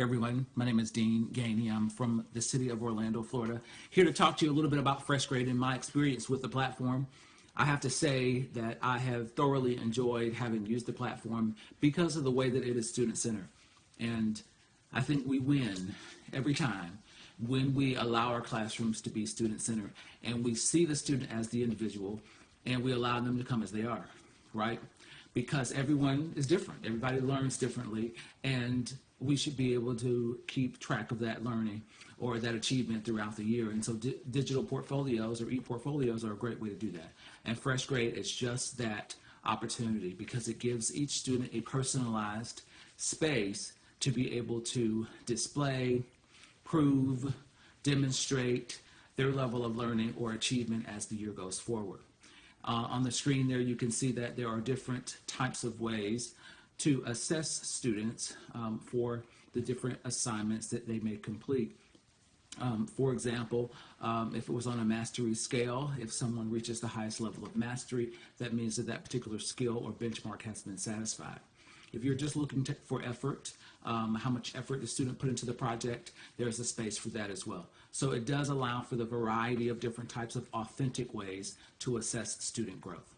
Everyone, my name is Dean Gainey. I'm from the city of Orlando, Florida. Here to talk to you a little bit about FreshGrade and my experience with the platform. I have to say that I have thoroughly enjoyed having used the platform because of the way that it is student-centered. And I think we win every time when we allow our classrooms to be student-centered and we see the student as the individual and we allow them to come as they are, right? Because everyone is different. Everybody learns differently and we should be able to keep track of that learning or that achievement throughout the year. And so di digital portfolios or e-portfolios are a great way to do that. And FreshGrade is just that opportunity because it gives each student a personalized space to be able to display, prove, demonstrate their level of learning or achievement as the year goes forward. Uh, on the screen there, you can see that there are different types of ways to assess students um, for the different assignments that they may complete. Um, for example, um, if it was on a mastery scale, if someone reaches the highest level of mastery, that means that that particular skill or benchmark has been satisfied. If you're just looking to, for effort, um, how much effort the student put into the project, there's a space for that as well. So it does allow for the variety of different types of authentic ways to assess student growth.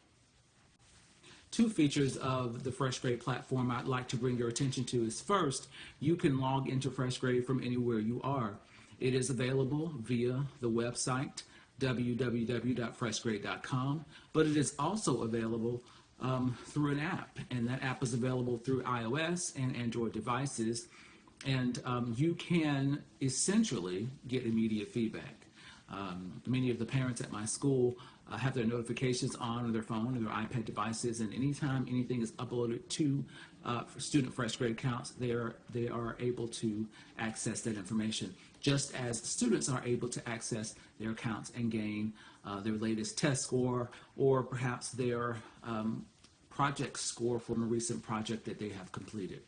Two features of the FreshGrade platform I'd like to bring your attention to is first, you can log into FreshGrade from anywhere you are. It is available via the website www.freshgrade.com, but it is also available um, through an app, and that app is available through iOS and Android devices, and um, you can essentially get immediate feedback. Um, many of the parents at my school uh, have their notifications on their phone or their iPad devices, and anytime anything is uploaded to uh, student FreshGrade accounts, they are, they are able to access that information, just as students are able to access their accounts and gain uh, their latest test score or perhaps their um, project score from a recent project that they have completed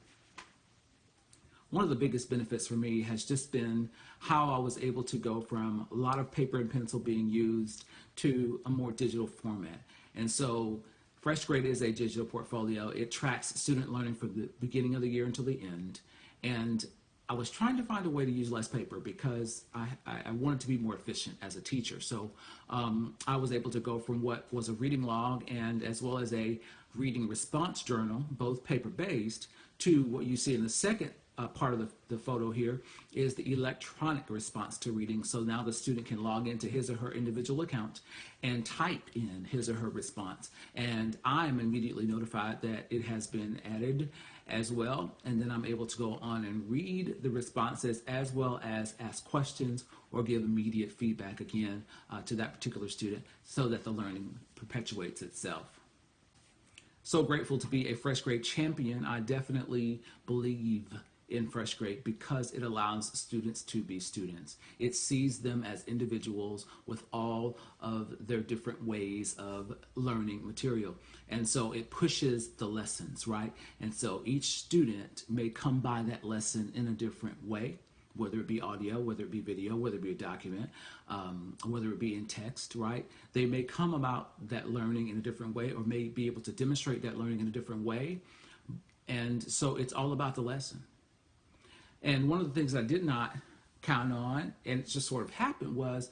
one of the biggest benefits for me has just been how I was able to go from a lot of paper and pencil being used to a more digital format. And so FreshGrade is a digital portfolio. It tracks student learning from the beginning of the year until the end. And I was trying to find a way to use less paper because I, I wanted to be more efficient as a teacher. So um, I was able to go from what was a reading log and as well as a reading response journal, both paper-based, to what you see in the second uh, part of the, the photo here is the electronic response to reading. So now the student can log into his or her individual account and type in his or her response. And I'm immediately notified that it has been added as well. And then I'm able to go on and read the responses as well as ask questions or give immediate feedback again uh, to that particular student so that the learning perpetuates itself so grateful to be a FreshGrade champion. I definitely believe in FreshGrade because it allows students to be students. It sees them as individuals with all of their different ways of learning material. And so it pushes the lessons, right? And so each student may come by that lesson in a different way whether it be audio, whether it be video, whether it be a document, um, whether it be in text, right? They may come about that learning in a different way or may be able to demonstrate that learning in a different way. And so it's all about the lesson. And one of the things I did not count on, and it just sort of happened, was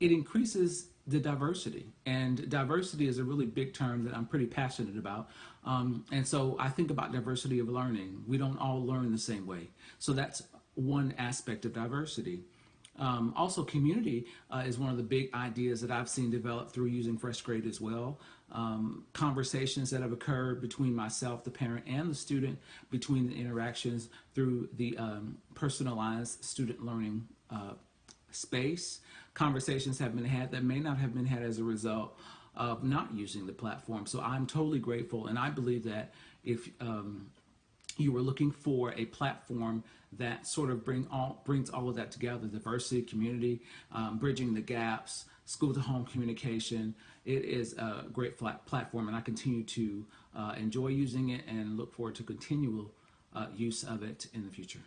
it increases the diversity. And diversity is a really big term that I'm pretty passionate about. Um, and so I think about diversity of learning. We don't all learn the same way. So that's one aspect of diversity. Um, also, community uh, is one of the big ideas that I've seen develop through using FreshGrade as well. Um, conversations that have occurred between myself, the parent, and the student, between the interactions through the um, personalized student learning uh, space. Conversations have been had that may not have been had as a result of not using the platform. So I'm totally grateful, and I believe that if um, you were looking for a platform that sort of bring all, brings all of that together, diversity, community, um, bridging the gaps, school to home communication. It is a great platform and I continue to uh, enjoy using it and look forward to continual uh, use of it in the future.